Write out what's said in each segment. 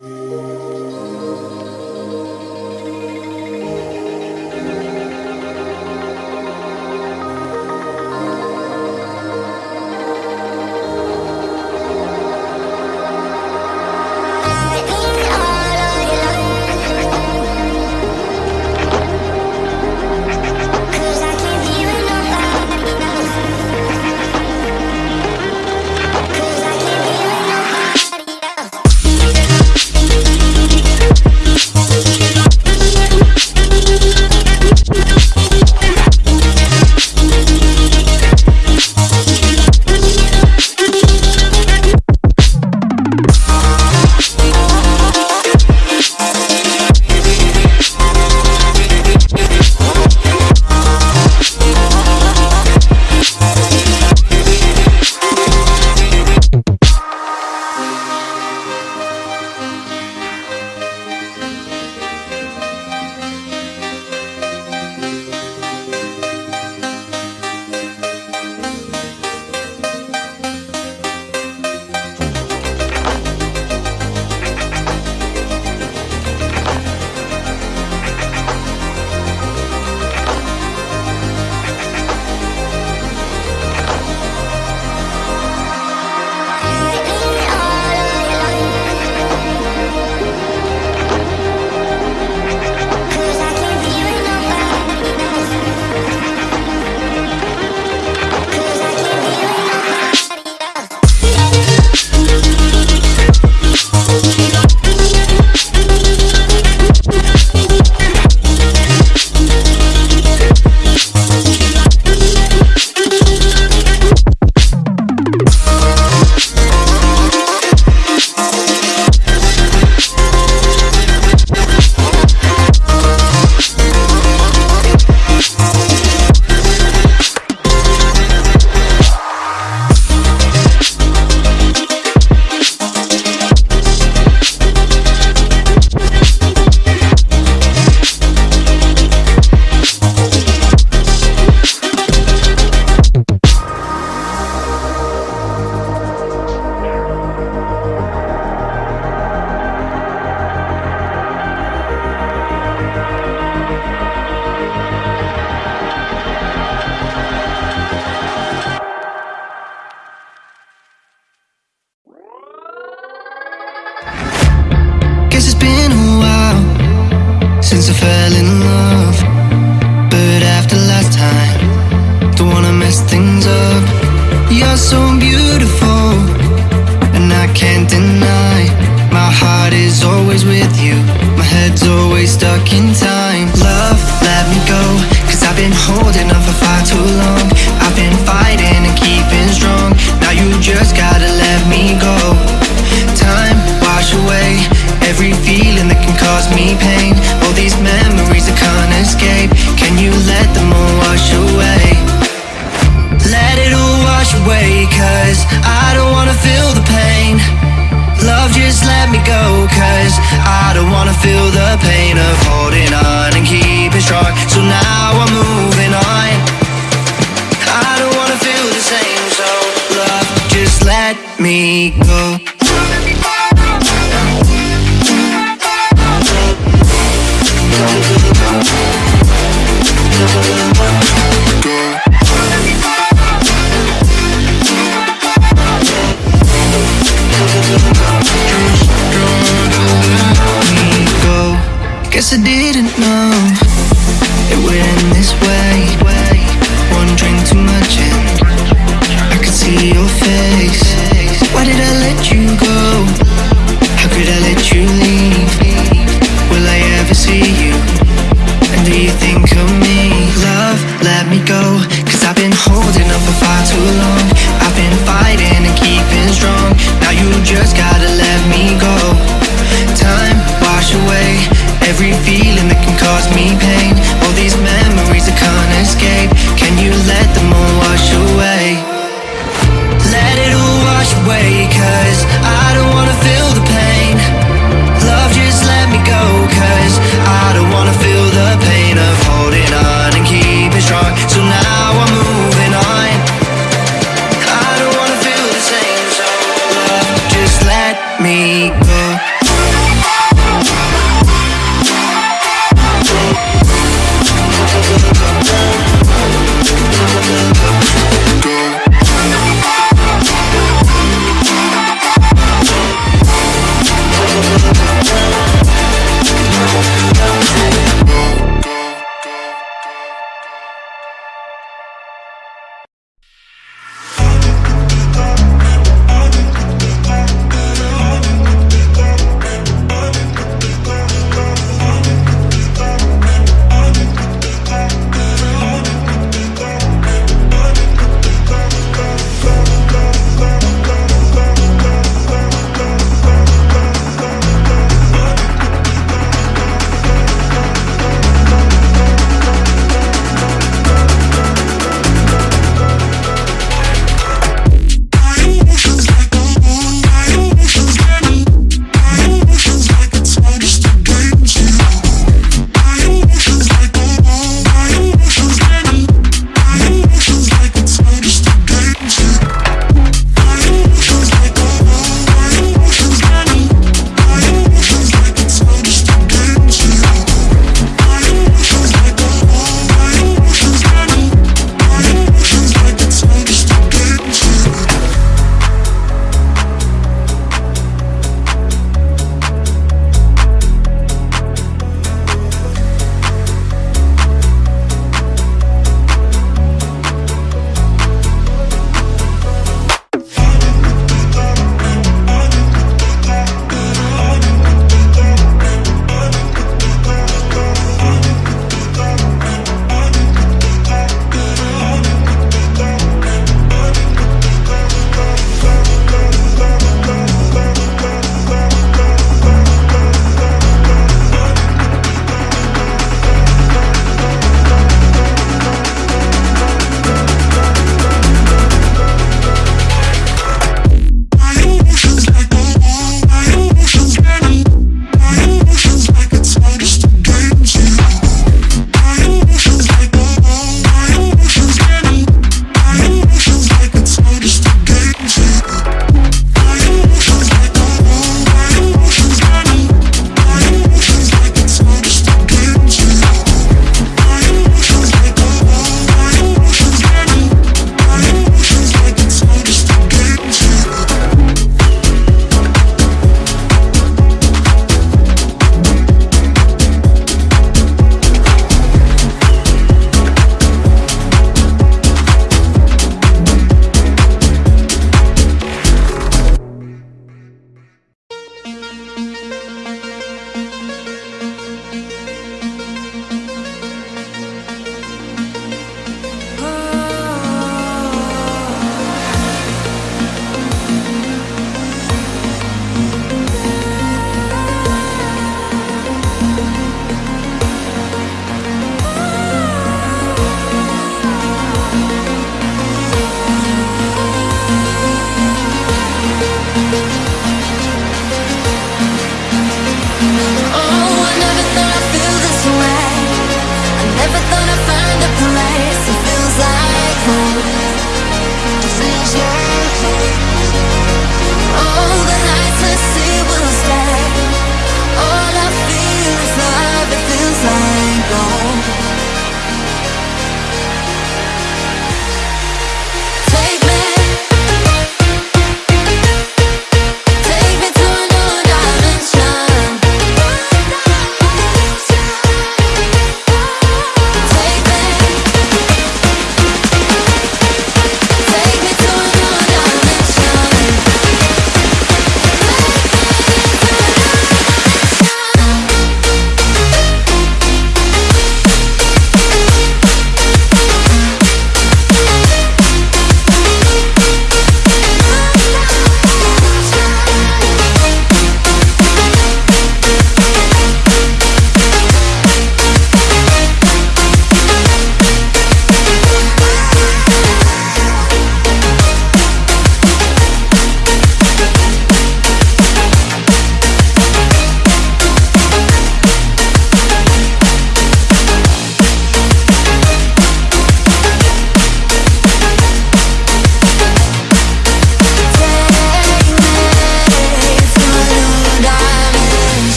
Música since I fell in love. But after last time Don't wanna mess things up. You're so beautiful And I can't deny My heart is always with you. My head's always stuck in time.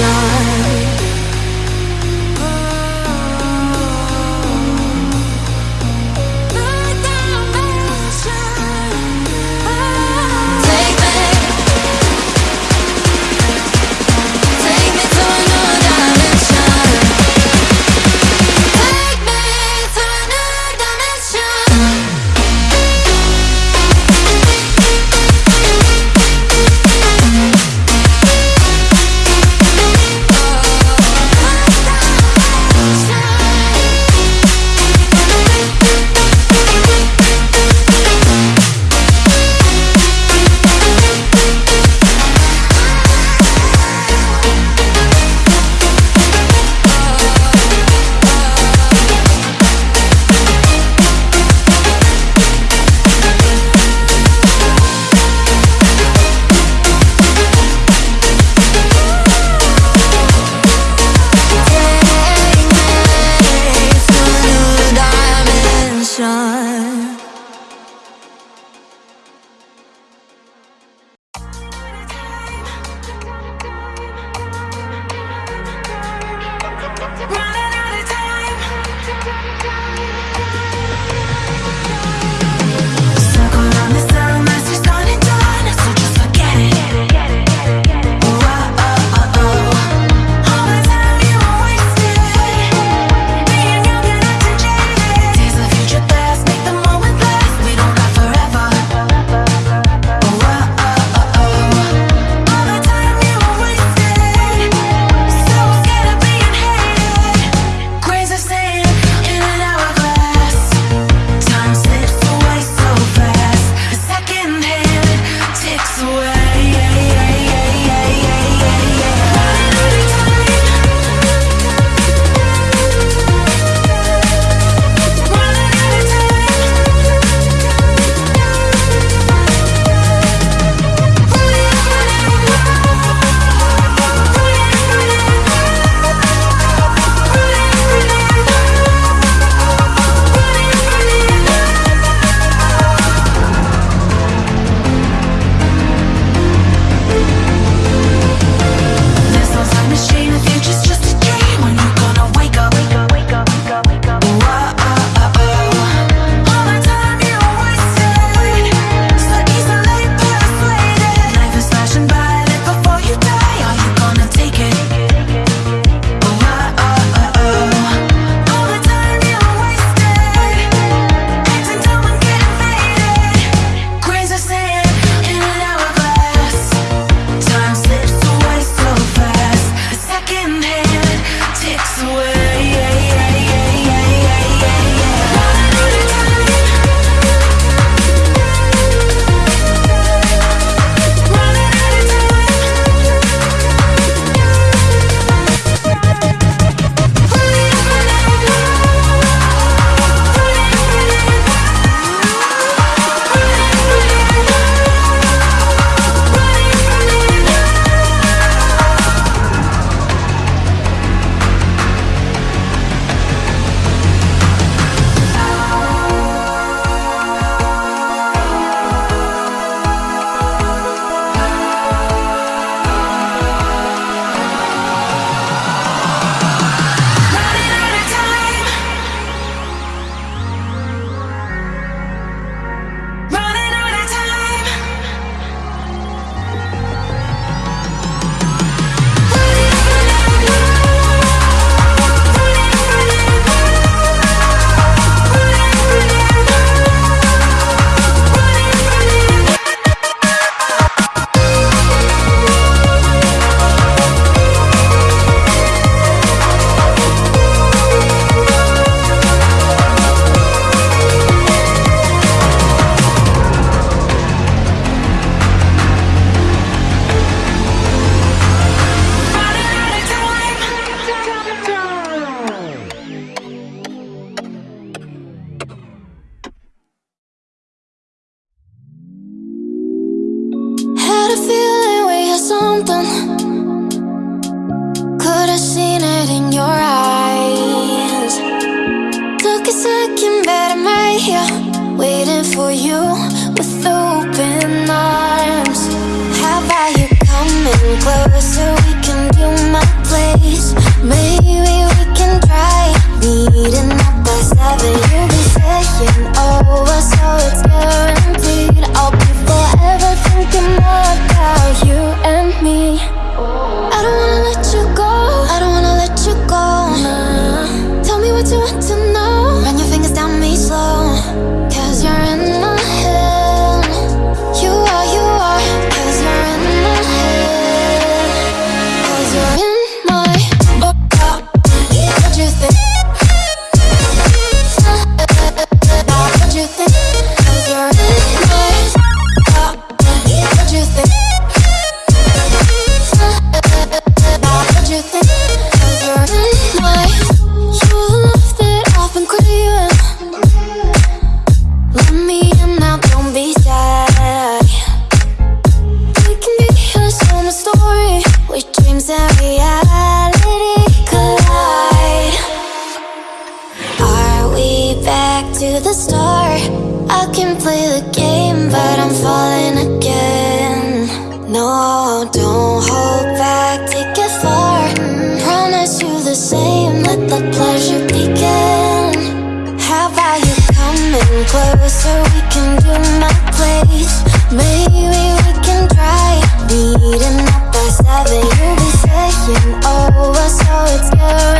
shine. preguntan we can do my place. Maybe we can try Meeting up by seven. You'll be over so it's good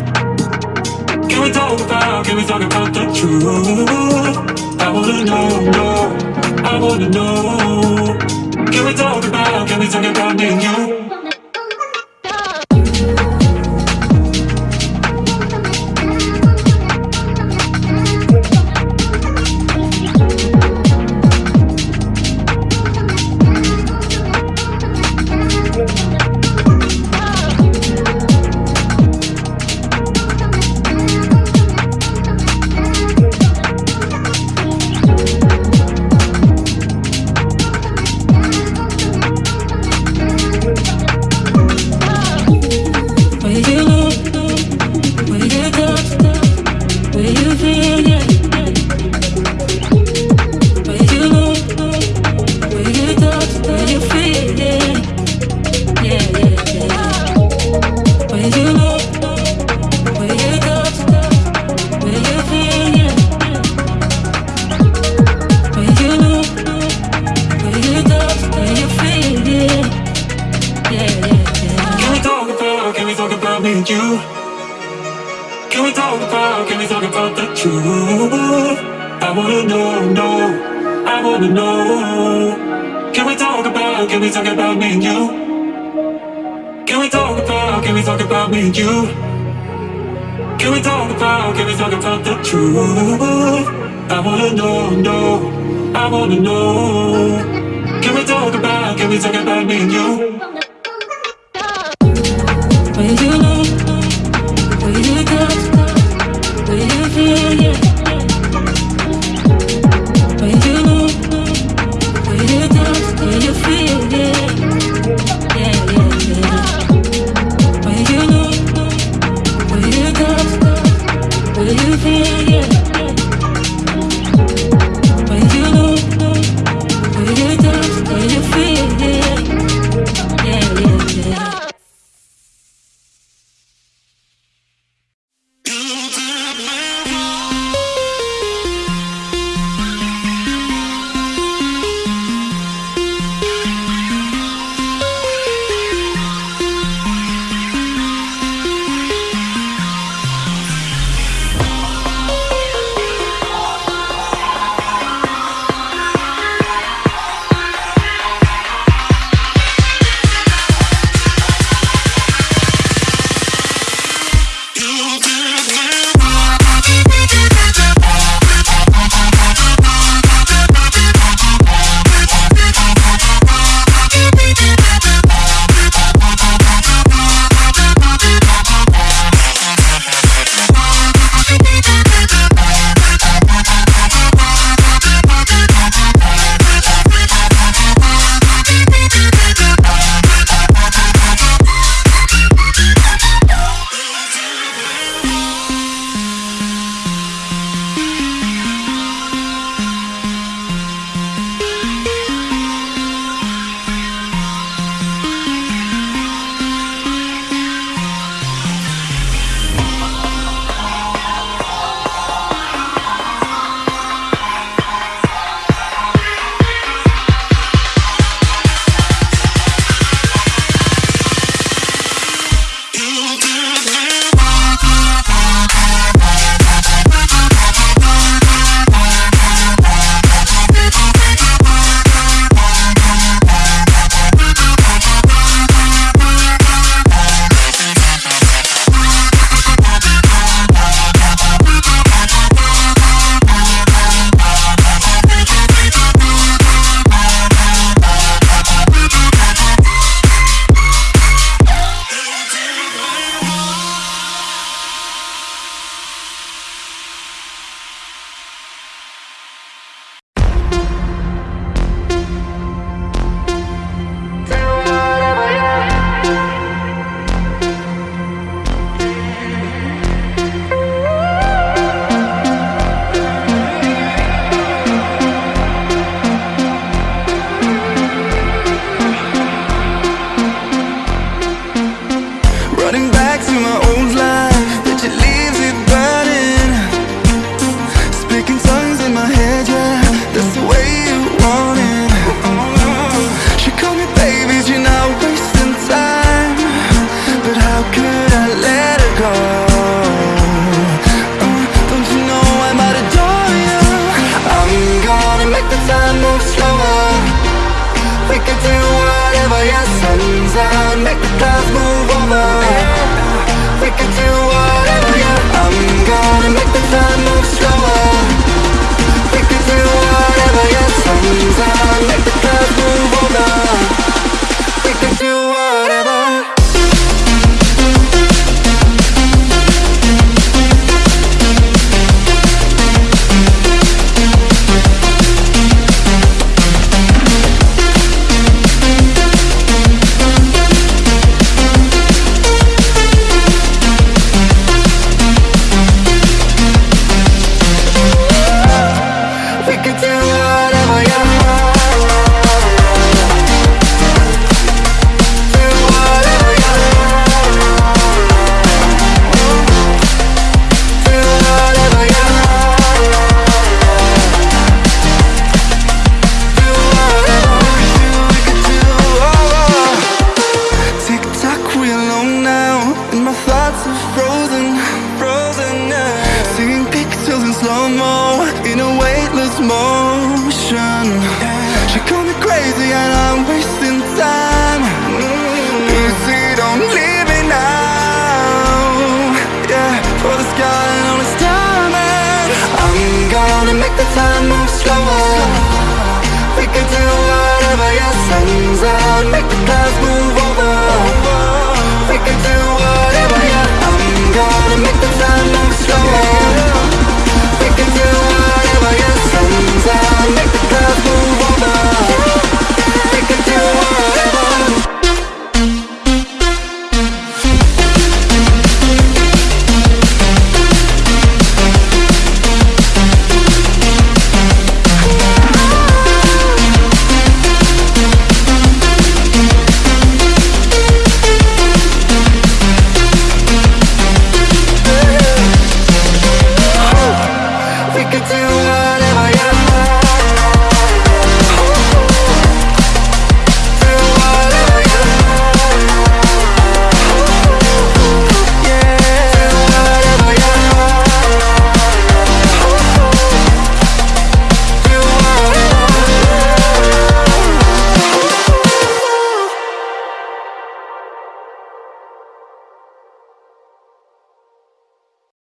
Can we talk about, can we talk about the truth? I wanna know, know, I wanna know. Can we talk about, can we talk about me and you? Can we talk about, can we talk about me and you? Can we talk about, can we talk about me and you? Can we talk about, can we talk about the truth? I wanna know, know, I wanna know Can we talk about, can we talk about me and you?